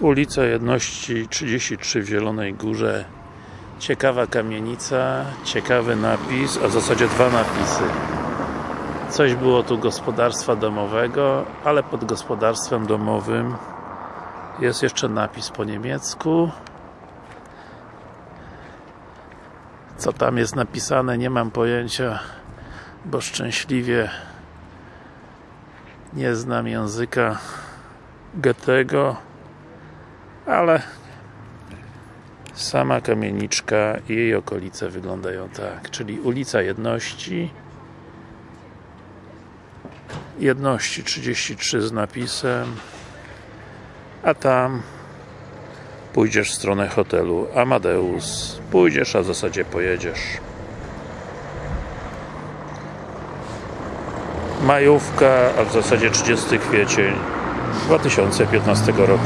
Ulica Jedności 33 w Zielonej Górze. Ciekawa kamienica, ciekawy napis, a w zasadzie dwa napisy. Coś było tu gospodarstwa domowego, ale pod gospodarstwem domowym jest jeszcze napis po niemiecku. Co tam jest napisane, nie mam pojęcia bo szczęśliwie nie znam języka Goethego ale sama kamieniczka i jej okolice wyglądają tak, czyli ulica Jedności Jedności 33 z napisem a tam pójdziesz w stronę hotelu Amadeus. Pójdziesz, a w zasadzie pojedziesz. Majówka, a w zasadzie 30 kwiecień 2015 roku